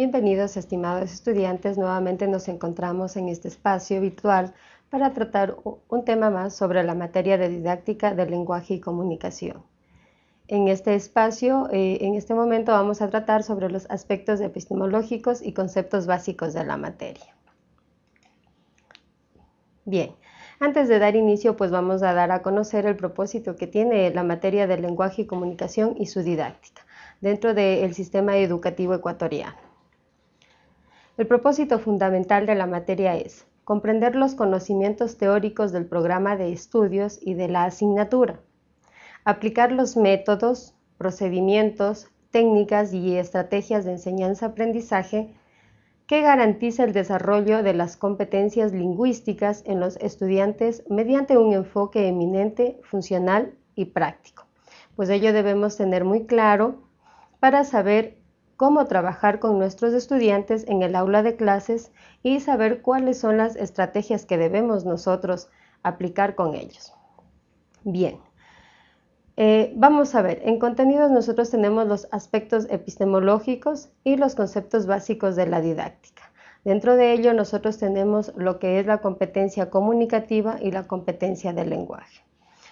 Bienvenidos estimados estudiantes, nuevamente nos encontramos en este espacio virtual para tratar un tema más sobre la materia de didáctica del lenguaje y comunicación. En este espacio, eh, en este momento vamos a tratar sobre los aspectos epistemológicos y conceptos básicos de la materia. Bien, antes de dar inicio, pues vamos a dar a conocer el propósito que tiene la materia del lenguaje y comunicación y su didáctica dentro del sistema educativo ecuatoriano. El propósito fundamental de la materia es comprender los conocimientos teóricos del programa de estudios y de la asignatura, aplicar los métodos, procedimientos, técnicas y estrategias de enseñanza-aprendizaje que garantiza el desarrollo de las competencias lingüísticas en los estudiantes mediante un enfoque eminente, funcional y práctico. Pues ello debemos tener muy claro para saber cómo trabajar con nuestros estudiantes en el aula de clases y saber cuáles son las estrategias que debemos nosotros aplicar con ellos. Bien, eh, vamos a ver, en contenidos nosotros tenemos los aspectos epistemológicos y los conceptos básicos de la didáctica. Dentro de ello nosotros tenemos lo que es la competencia comunicativa y la competencia del lenguaje.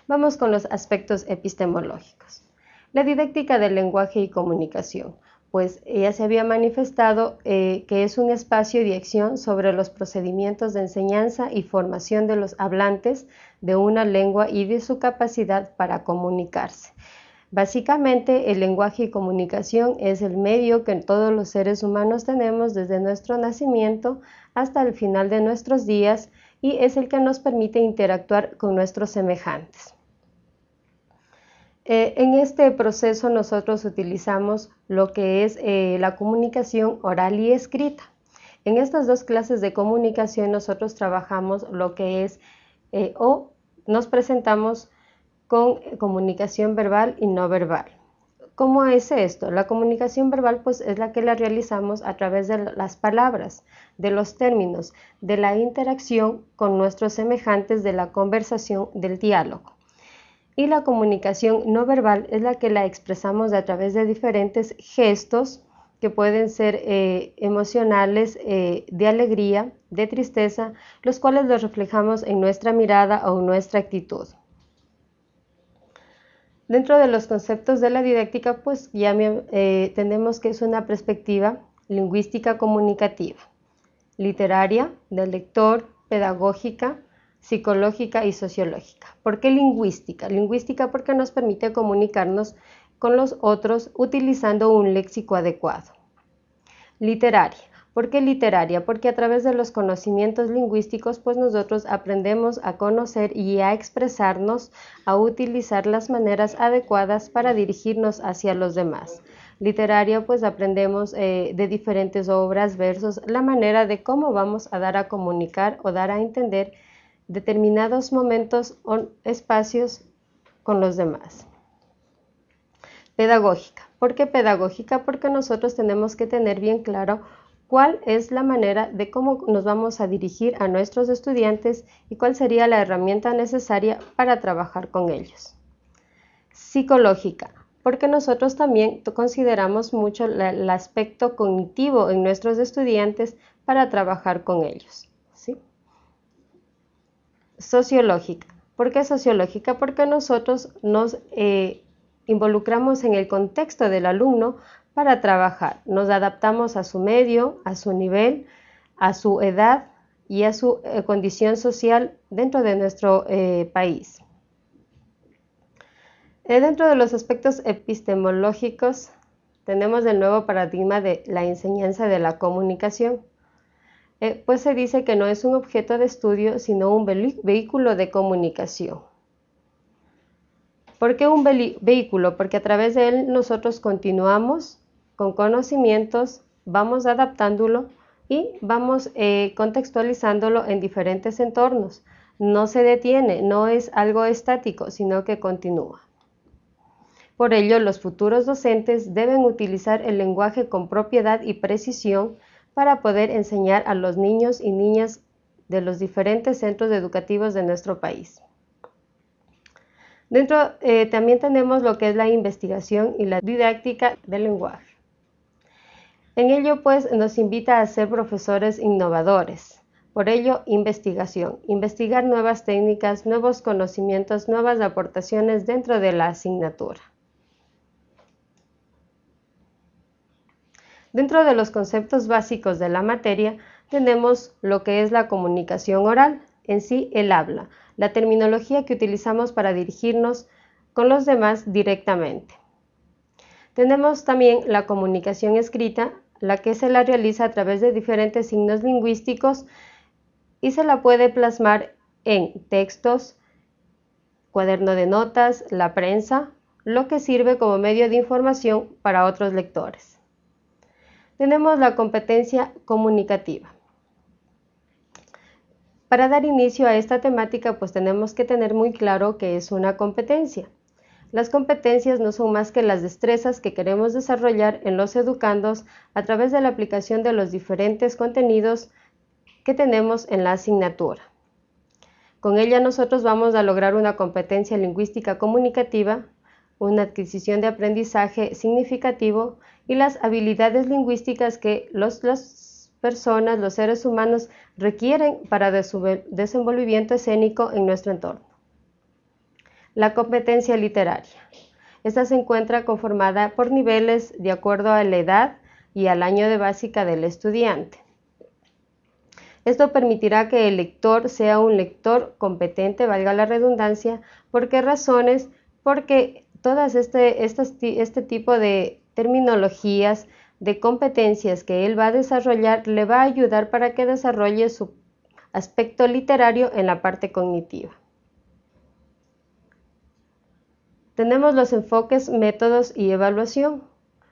Vamos con los aspectos epistemológicos. La didáctica del lenguaje y comunicación pues ya se había manifestado eh, que es un espacio de acción sobre los procedimientos de enseñanza y formación de los hablantes de una lengua y de su capacidad para comunicarse. Básicamente, el lenguaje y comunicación es el medio que todos los seres humanos tenemos desde nuestro nacimiento hasta el final de nuestros días y es el que nos permite interactuar con nuestros semejantes. Eh, en este proceso nosotros utilizamos lo que es eh, la comunicación oral y escrita. En estas dos clases de comunicación nosotros trabajamos lo que es eh, o nos presentamos con comunicación verbal y no verbal. ¿Cómo es esto? La comunicación verbal pues es la que la realizamos a través de las palabras, de los términos, de la interacción con nuestros semejantes, de la conversación, del diálogo y la comunicación no verbal es la que la expresamos a través de diferentes gestos que pueden ser eh, emocionales, eh, de alegría, de tristeza, los cuales los reflejamos en nuestra mirada o en nuestra actitud. Dentro de los conceptos de la didáctica, pues ya eh, tenemos que es una perspectiva lingüística comunicativa, literaria, del lector, pedagógica, psicológica y sociológica. ¿Por qué lingüística? Lingüística porque nos permite comunicarnos con los otros utilizando un léxico adecuado. Literaria. ¿Por qué literaria? Porque a través de los conocimientos lingüísticos, pues nosotros aprendemos a conocer y a expresarnos, a utilizar las maneras adecuadas para dirigirnos hacia los demás. Literaria, pues aprendemos eh, de diferentes obras, versos, la manera de cómo vamos a dar a comunicar o dar a entender determinados momentos o espacios con los demás. Pedagógica. ¿Por qué pedagógica? Porque nosotros tenemos que tener bien claro cuál es la manera de cómo nos vamos a dirigir a nuestros estudiantes y cuál sería la herramienta necesaria para trabajar con ellos. Psicológica, porque nosotros también consideramos mucho el aspecto cognitivo en nuestros estudiantes para trabajar con ellos. Sociológica. ¿Por qué sociológica? Porque nosotros nos eh, involucramos en el contexto del alumno para trabajar. Nos adaptamos a su medio, a su nivel, a su edad y a su eh, condición social dentro de nuestro eh, país. dentro de los aspectos epistemológicos tenemos el nuevo paradigma de la enseñanza de la comunicación. Eh, pues se dice que no es un objeto de estudio, sino un vehículo de comunicación. ¿Por qué un vehículo? Porque a través de él nosotros continuamos con conocimientos, vamos adaptándolo y vamos eh, contextualizándolo en diferentes entornos. No se detiene, no es algo estático, sino que continúa. Por ello, los futuros docentes deben utilizar el lenguaje con propiedad y precisión para poder enseñar a los niños y niñas de los diferentes centros educativos de nuestro país. Dentro eh, también tenemos lo que es la investigación y la didáctica del lenguaje. En ello, pues, nos invita a ser profesores innovadores. Por ello, investigación. Investigar nuevas técnicas, nuevos conocimientos, nuevas aportaciones dentro de la asignatura. Dentro de los conceptos básicos de la materia tenemos lo que es la comunicación oral, en sí el habla, la terminología que utilizamos para dirigirnos con los demás directamente. Tenemos también la comunicación escrita, la que se la realiza a través de diferentes signos lingüísticos y se la puede plasmar en textos, cuaderno de notas, la prensa, lo que sirve como medio de información para otros lectores tenemos la competencia comunicativa. Para dar inicio a esta temática, pues tenemos que tener muy claro qué es una competencia. Las competencias no son más que las destrezas que queremos desarrollar en los educandos a través de la aplicación de los diferentes contenidos que tenemos en la asignatura. Con ella nosotros vamos a lograr una competencia lingüística comunicativa, una adquisición de aprendizaje significativo y las habilidades lingüísticas que las personas, los seres humanos requieren para su desenvolvimiento escénico en nuestro entorno. La competencia literaria. Esta se encuentra conformada por niveles de acuerdo a la edad y al año de básica del estudiante. Esto permitirá que el lector sea un lector competente, valga la redundancia, ¿por qué razones? Porque todas este, este tipo de terminologías, de competencias que él va a desarrollar, le va a ayudar para que desarrolle su aspecto literario en la parte cognitiva. Tenemos los enfoques, métodos y evaluación.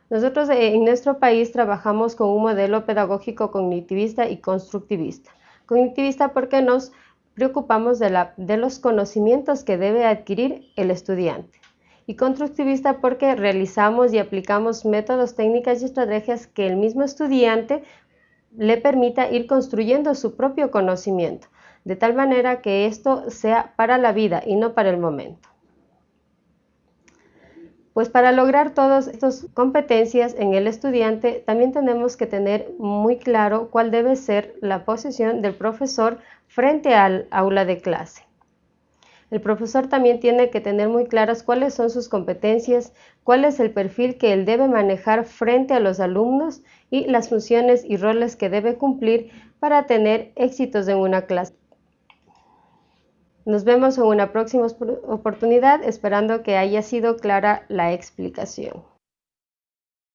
Nosotros eh, en nuestro país trabajamos con un modelo pedagógico cognitivista y constructivista. Cognitivista porque nos preocupamos de los conocimientos que debe adquirir el estudiante y constructivista porque realizamos y aplicamos métodos, técnicas y estrategias que el mismo estudiante le permita ir construyendo su propio conocimiento, de tal manera que esto sea para la vida y no para el momento. Pues para lograr todas estas competencias en el estudiante, también tenemos que tener muy claro cuál debe ser la posición del profesor frente al aula de clase. El profesor también tiene que tener muy claras cuáles son sus competencias, cuál es el perfil que él debe manejar frente a los alumnos y las funciones y roles que debe cumplir para tener éxitos en una clase. Nos vemos en una próxima oportunidad esperando que haya sido clara la explicación.